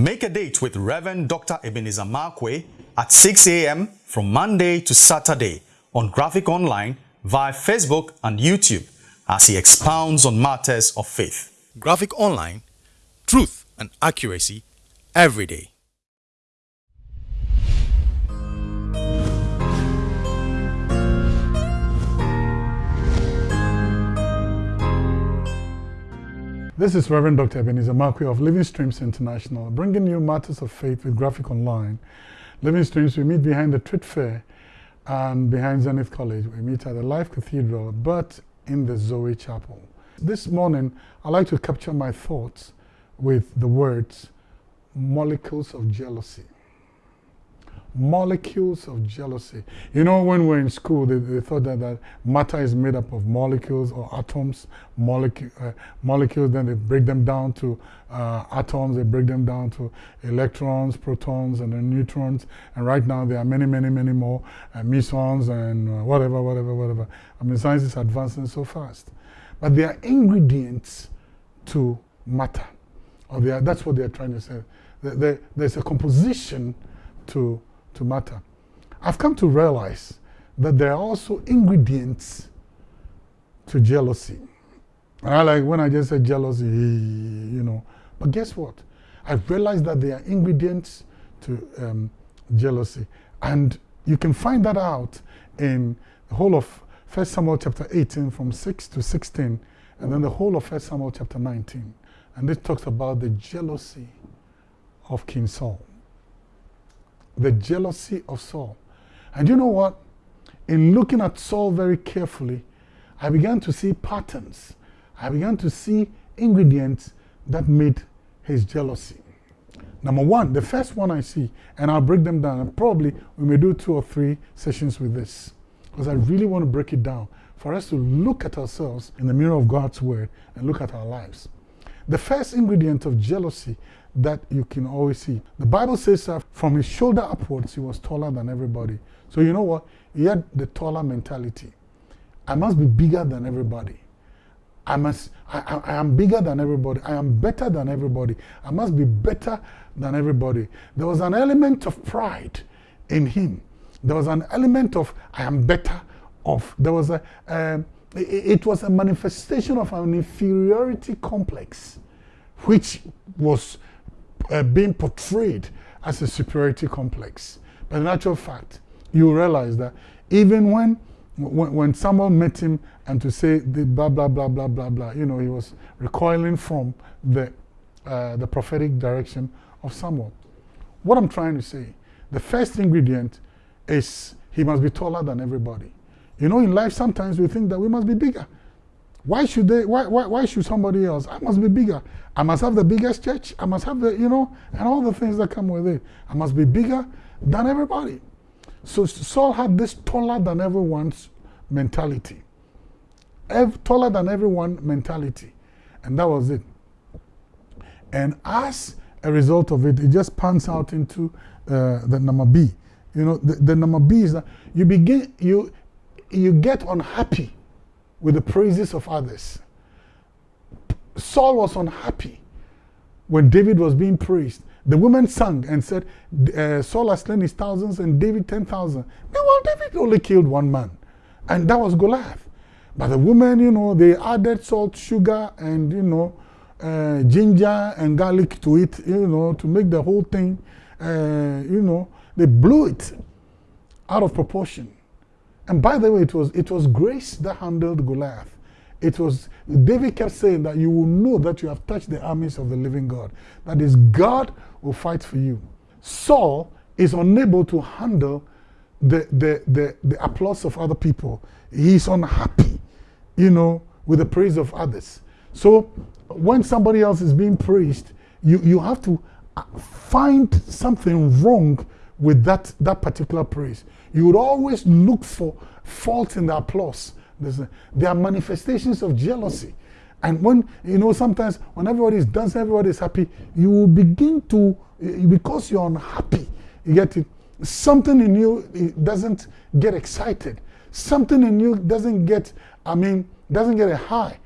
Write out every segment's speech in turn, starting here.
Make a date with Reverend Dr. Ebenezer Markwei at 6 a.m. from Monday to Saturday on Graphic Online via Facebook and YouTube as he expounds on matters of faith. Graphic Online, truth and accuracy every day. This is Reverend Dr. Ebenezer Markwei of Living Streams International, bringing you matters of faith with Graphic Online. Living Streams, we meet behind the Trade Fair and behind Zenith College. We meet at the Life Cathedral, but in the Zoe Chapel. This morning, I'd like to capture my thoughts with the words molecules of jealousy molecules of jealousy. You know, when we're in school, they, they thought that, that matter is made up of molecules or atoms, molecu uh, molecules, then they break them down to uh, atoms, they break them down to electrons, protons, and then neutrons. And right now, there are many, many, many more uh, mesons and uh, whatever, whatever, whatever. I mean, science is advancing so fast. But they are ingredients to matter. Or they are, that's what they're trying to say. there's a composition to to matter. I've come to realize that there are also ingredients to jealousy. And I like when I just said jealousy, you know. But guess what? I've realized that there are ingredients to um, jealousy. And you can find that out in the whole of 1 Samuel chapter 18 from 6 to 16, and then the whole of 1 Samuel chapter 19. And it talks about the jealousy of King Saul the jealousy of Saul. And you know what? In looking at Saul very carefully, I began to see patterns. I began to see ingredients that made his jealousy. Number one, the first one I see, and I'll break them down. And probably we may do two or three sessions with this because I really want to break it down for us to look at ourselves in the mirror of God's word and look at our lives. The first ingredient of jealousy that you can always see. The Bible says that from his shoulder upwards, he was taller than everybody. So you know what? He had the taller mentality. I must be bigger than everybody. I must, I, I, I, am bigger than everybody. I am better than everybody. I must be better than everybody. There was an element of pride in him. There was an element of, I am better of. There was a, um, it, was a manifestation of an inferiority complex, which was uh, being portrayed as a superiority complex. But in actual fact, you realize that even when, when, when someone met him and to say the blah, blah, blah, blah, blah, blah, you know, he was recoiling from the, uh, the prophetic direction of Samuel. What I'm trying to say, the first ingredient is he must be taller than everybody. You know, in life, sometimes we think that we must be bigger. Why should they, why, why, why should somebody else? I must be bigger. I must have the biggest church. I must have the, you know, and all the things that come with it. I must be bigger than everybody. So Saul had this taller than everyone's mentality. Ev taller than everyone mentality. And that was it. And as a result of it, it just pans out into uh, the number B. You know, the, the number B is that you begin, you, you get unhappy with the praises of others. Saul was unhappy when David was being praised. The women sang and said, uh, Saul has slain his thousands and David 10,000. Meanwhile, David only killed one man, and that was Goliath. But the women, you know, they added salt, sugar, and, you know, uh, ginger and garlic to it, you know, to make the whole thing, uh, you know, they blew it out of proportion. And by the way, it was, it was grace that handled Goliath. It was, David kept saying that you will know that you have touched the armies of the living God. That is, God will fight for you. Saul is unable to handle the, the, the, the applause of other people. He's unhappy, you know, with the praise of others. So when somebody else is being praised, you, you have to uh, find something wrong with that, that particular praise. You would always look for fault in the applause. There are manifestations of jealousy. And when, you know, sometimes when everybody is dancing, everybody is happy, you will begin to, eh, because you're unhappy, you get it, something in you eh, doesn't get excited. Something in you doesn't get, I mean, doesn't get a high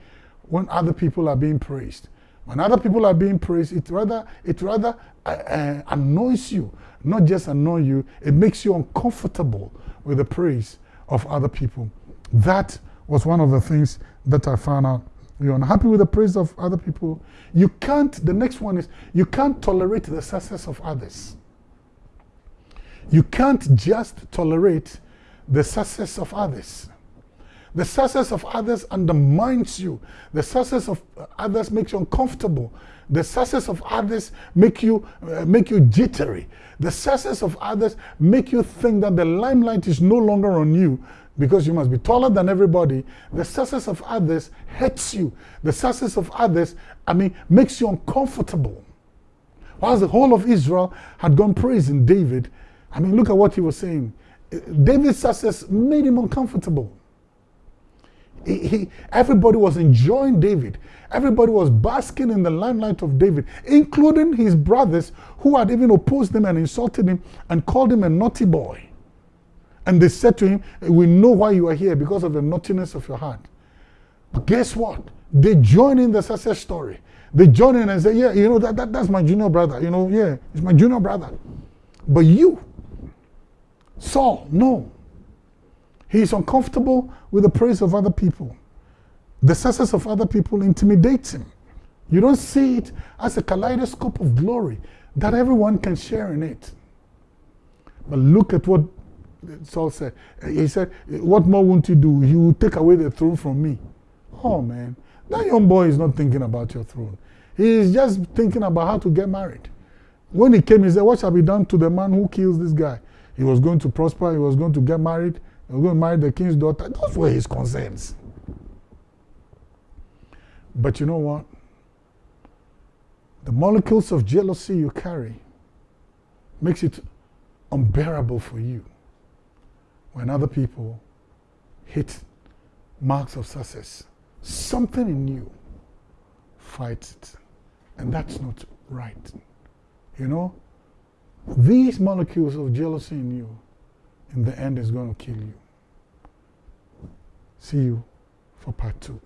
when other people are being praised. When other people are being praised, it rather, it rather uh, uh, annoys you, not just annoy you, it makes you uncomfortable with the praise of other people. That was one of the things that I found out. You're unhappy with the praise of other people. You can't, the next one is, you can't tolerate the success of others. You can't just tolerate the success of others. The success of others undermines you. The success of others makes you uncomfortable. The success of others make you uh, make you jittery. The success of others make you think that the limelight is no longer on you because you must be taller than everybody. The success of others hurts you. The success of others, I mean, makes you uncomfortable. Whilst the whole of Israel had gone praising David, I mean, look at what he was saying. David's success made him uncomfortable. He, everybody was enjoying David. Everybody was basking in the limelight of David, including his brothers who had even opposed him and insulted him and called him a naughty boy. And they said to him, We know why you are here because of the naughtiness of your heart. But guess what? They join in the success story. They join in and say, Yeah, you know, that, that, that's my junior brother. You know, yeah, it's my junior brother. But you, Saul, no. He is uncomfortable with the praise of other people. The success of other people intimidates him. You don't see it as a kaleidoscope of glory that everyone can share in it. But look at what Saul said. He said, What more won't you do? You will take away the throne from me. Oh, man. That young boy is not thinking about your throne. He is just thinking about how to get married. When he came, he said, What shall be done to the man who kills this guy? He was going to prosper, he was going to get married, was going to marry the king's daughter. Those were his concerns. But you know what? The molecules of jealousy you carry makes it unbearable for you when other people hit marks of success. Something in you fights it. And that's not right. You know, these molecules of jealousy in you, in the end, is going to kill you. See you for part two.